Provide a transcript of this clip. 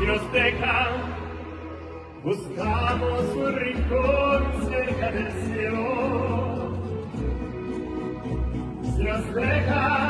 si nos dejan, buscamos un rincón cerca del cielo. Si nos dejan,